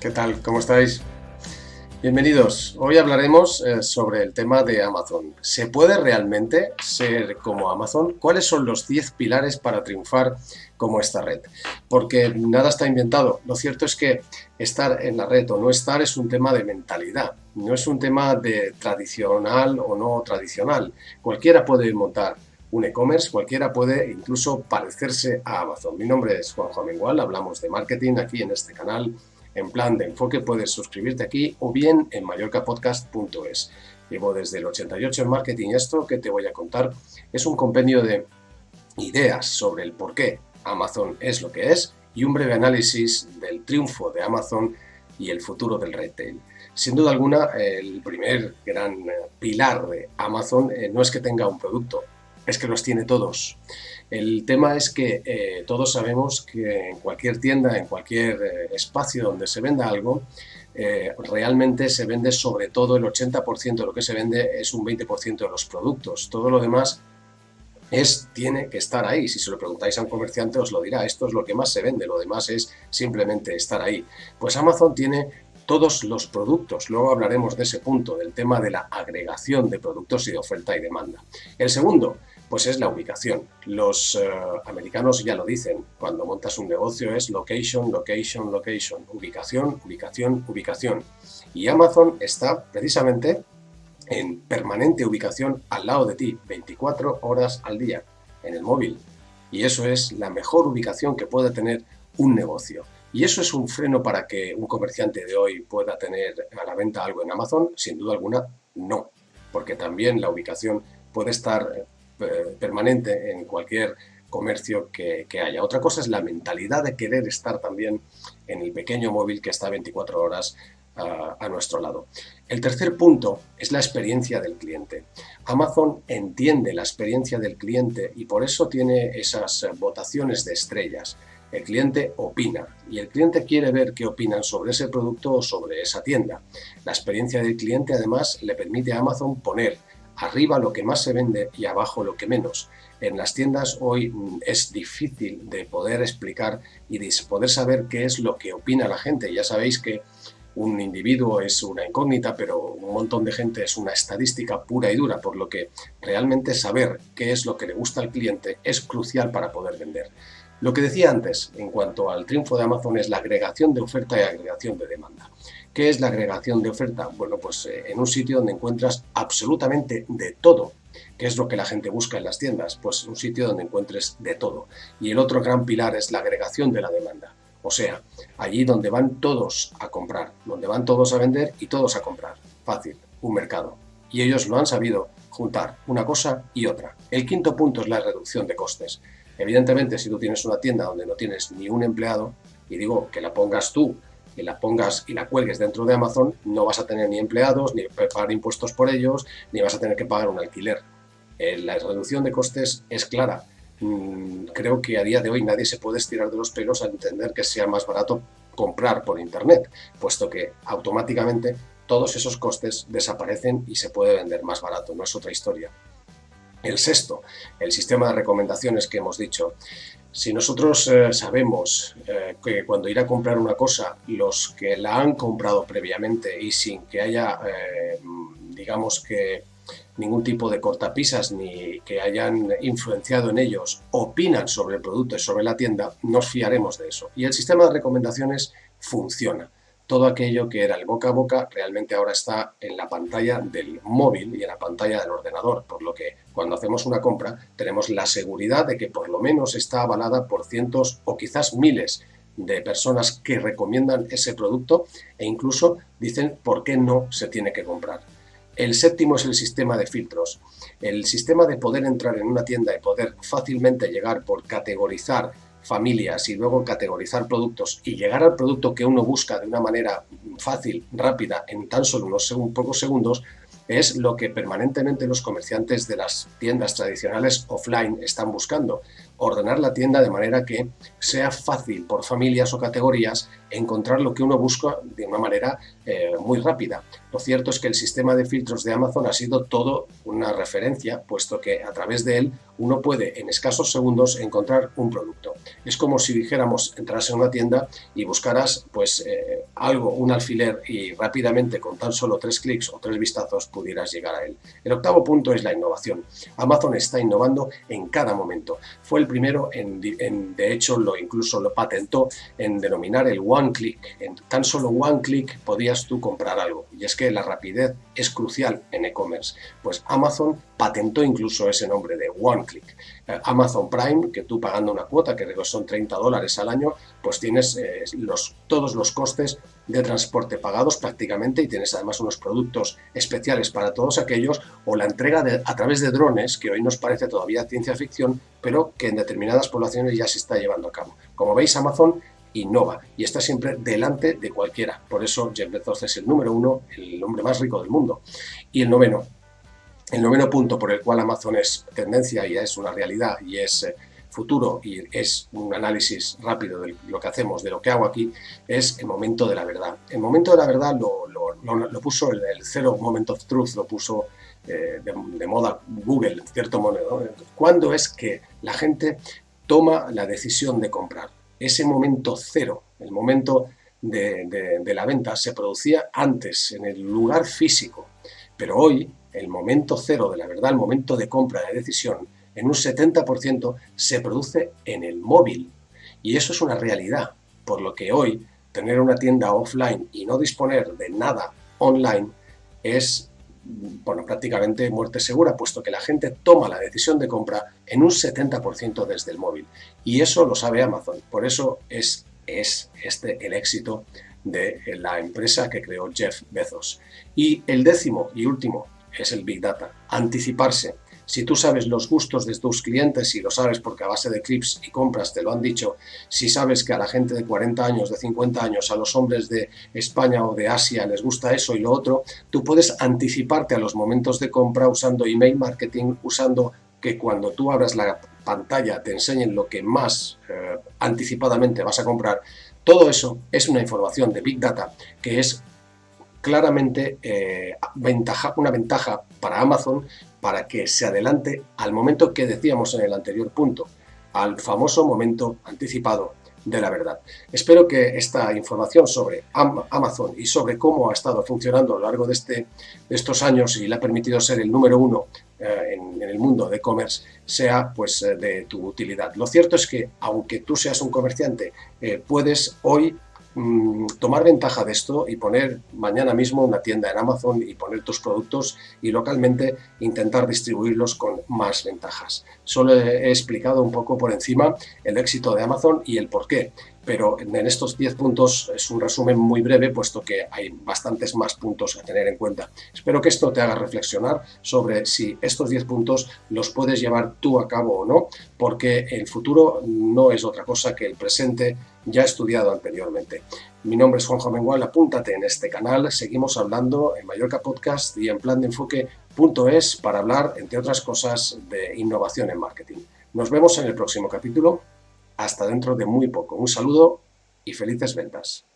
¿Qué tal? ¿Cómo estáis? Bienvenidos. Hoy hablaremos eh, sobre el tema de Amazon. ¿Se puede realmente ser como Amazon? ¿Cuáles son los 10 pilares para triunfar como esta red? Porque nada está inventado. Lo cierto es que estar en la red o no estar es un tema de mentalidad. No es un tema de tradicional o no tradicional. Cualquiera puede montar un e-commerce, cualquiera puede incluso parecerse a Amazon. Mi nombre es Juanjo Amengual, hablamos de marketing aquí en este canal en plan de enfoque puedes suscribirte aquí o bien en mallorcapodcast.es. Llevo desde el 88 en marketing esto que te voy a contar es un compendio de ideas sobre el por qué Amazon es lo que es y un breve análisis del triunfo de Amazon y el futuro del retail. Sin duda alguna, el primer gran pilar de Amazon eh, no es que tenga un producto, es que los tiene todos. El tema es que eh, todos sabemos que en cualquier tienda, en cualquier eh, espacio donde se venda algo, eh, realmente se vende sobre todo el 80% de lo que se vende es un 20% de los productos. Todo lo demás es, tiene que estar ahí. Si se lo preguntáis a un comerciante os lo dirá, esto es lo que más se vende, lo demás es simplemente estar ahí. Pues Amazon tiene todos los productos. Luego hablaremos de ese punto, del tema de la agregación de productos y de oferta y demanda. El segundo, pues es la ubicación. Los eh, americanos ya lo dicen, cuando montas un negocio es location, location, location, ubicación, ubicación, ubicación. Y Amazon está precisamente en permanente ubicación al lado de ti, 24 horas al día, en el móvil. Y eso es la mejor ubicación que puede tener un negocio. ¿Y eso es un freno para que un comerciante de hoy pueda tener a la venta algo en Amazon? Sin duda alguna, no, porque también la ubicación puede estar permanente en cualquier comercio que, haya. Otra cosa es la mentalidad de querer estar también en el pequeño móvil que está 24 horas a nuestro lado. El tercer punto es la experiencia del cliente. Amazon entiende la experiencia del cliente y por eso tiene esas votaciones de estrellas. El cliente opina y el cliente quiere ver qué opinan sobre ese producto o sobre esa tienda. La experiencia del cliente además le permite a Amazon poner arriba lo que más se vende y abajo lo que menos. En las tiendas hoy mm, es difícil de poder explicar y de poder saber qué es lo que opina la gente. Ya sabéis que un individuo es una incógnita, pero un montón de gente es una estadística pura y dura, por lo que realmente saber qué es lo que le gusta al cliente es crucial para poder vender. Lo que decía antes en cuanto al triunfo de Amazon es la agregación de oferta y agregación de demanda. ¿Qué es la agregación de oferta? Bueno, pues eh, en un sitio donde encuentras absolutamente de todo. ¿Qué es lo que la gente busca en las tiendas? Pues un sitio donde encuentres de todo. Y el otro gran pilar es la agregación de la demanda. O sea, allí donde van todos a comprar, donde van todos a vender y todos a comprar. Fácil, un mercado. Y ellos lo han sabido juntar una cosa y otra. El quinto punto es la reducción de costes. Evidentemente, si tú tienes una tienda donde no tienes ni un empleado, y digo que la pongas tú y la pongas y la cuelgues dentro de Amazon, no vas a tener ni empleados, ni pagar impuestos por ellos, ni vas a tener que pagar un alquiler. Eh, la reducción de costes es clara. Mm, creo que a día de hoy nadie se puede estirar de los pelos a entender que sea más barato comprar por Internet, puesto que automáticamente todos esos costes desaparecen y se puede vender más barato, no es otra historia. El sexto, el sistema de recomendaciones que hemos dicho. Si nosotros eh, sabemos eh, que cuando ir a comprar una cosa, los que la han comprado previamente y sin que haya, eh, digamos que ningún tipo de cortapisas ni que hayan influenciado en ellos, opinan sobre el producto y sobre la tienda, nos fiaremos de eso. Y el sistema de recomendaciones funciona todo aquello que era el boca a boca realmente ahora está en la pantalla del móvil y en la pantalla del ordenador, por lo que cuando hacemos una compra tenemos la seguridad de que por lo menos está avalada por cientos o quizás miles de personas que recomiendan ese producto e incluso dicen por qué no se tiene que comprar. El séptimo es el sistema de filtros. El sistema de poder entrar en una tienda y poder fácilmente llegar por categorizar familias y luego categorizar productos y llegar al producto que uno busca de una manera fácil, rápida, en tan solo unos pocos segundos, es lo que permanentemente los comerciantes de las tiendas tradicionales offline están buscando. Ordenar la tienda de manera que sea fácil por familias o categorías encontrar lo que uno busca de una manera eh, muy rápida. Lo cierto es que el sistema de filtros de Amazon ha sido todo una referencia, puesto que a través de él uno puede en escasos segundos encontrar un producto. Es como si dijéramos, entras en una tienda y buscaras pues eh, algo, un alfiler y rápidamente con tan solo tres clics o tres vistazos pudieras llegar a él. El octavo punto es la innovación. Amazon está innovando en cada momento. Fue el primero en, de hecho, lo incluso lo patentó en denominar el one click. En tan solo one click podías tú comprar algo. Y es que la rapidez es crucial en e-commerce. Pues Amazon patentó incluso ese nombre de one click. Eh, Amazon Prime, que tú pagando una cuota, que son 30 dólares al año, pues tienes eh, los, todos los costes de transporte pagados prácticamente y tienes además unos productos especiales para todos aquellos o la entrega de, a través de drones, que hoy nos parece todavía ciencia ficción, pero que en determinadas poblaciones ya se está llevando a cabo. Como veis, Amazon innova y está siempre delante de cualquiera. Por eso Jeff Bezos es el número uno, el hombre más rico del mundo. Y el noveno, el noveno punto por el cual Amazon es tendencia y es una realidad y es eh, futuro y es un análisis rápido de lo que hacemos, de lo que hago aquí, es el momento de la verdad. El momento de la verdad lo, lo, puso el, el, Zero Moment of Truth, lo puso eh, de, moda Google, en cierto modo. ¿Cuándo es que la gente toma la decisión de comprar? Ese momento cero, el momento de, de la venta, se producía antes, en el lugar físico. Pero hoy, el momento cero de la verdad, el momento de compra, de decisión, en un 70% se produce en el móvil. Y eso es una realidad, por lo que hoy tener una tienda offline y no disponer de nada online es bueno, prácticamente muerte segura, puesto que la gente toma la decisión de compra en un 70% desde el móvil. Y eso lo sabe Amazon. Por eso es, es este el éxito de la empresa que creó Jeff Bezos. Y el décimo y último es el Big Data, anticiparse. Si tú sabes los gustos de tus clientes, y lo sabes porque a base de clips y compras te lo han dicho, si sabes que a la gente de 40 años, de 50 años, a los hombres de España o de Asia les gusta eso y lo otro, tú puedes anticiparte a los momentos de compra usando email marketing, usando que cuando tú abras la pantalla te enseñen lo que más eh, anticipadamente vas a comprar. Todo eso es una información de Big Data que es claramente eh, una ventaja para Amazon para que se adelante al momento que decíamos en el anterior punto, al famoso momento anticipado de la verdad. Espero que esta información sobre Amazon y sobre cómo ha estado funcionando a lo largo de, este, de estos años y le ha permitido ser el número uno eh, en, el mundo de e-commerce sea pues eh, de tu utilidad. Lo cierto es que aunque tú seas un comerciante, puedes hoy Mm, tomar ventaja de esto y poner mañana mismo una tienda en Amazon y poner tus productos y localmente intentar distribuirlos con más ventajas. Solo he explicado un poco por encima el éxito de Amazon y el por qué, pero en estos 10 puntos es un resumen muy breve puesto que hay bastantes más puntos a tener en cuenta. Espero que esto te haga reflexionar sobre si estos 10 puntos los puedes llevar tú a cabo o no, porque el futuro no es otra cosa que el presente ya estudiado anteriormente. Mi nombre es Juanjo Mengual, apúntate en este canal, seguimos hablando en Mallorca Podcast y en plan de enfoque.es para hablar, entre otras cosas, de innovación en marketing. Nos vemos en el próximo capítulo, hasta dentro de muy poco. Un saludo y felices ventas.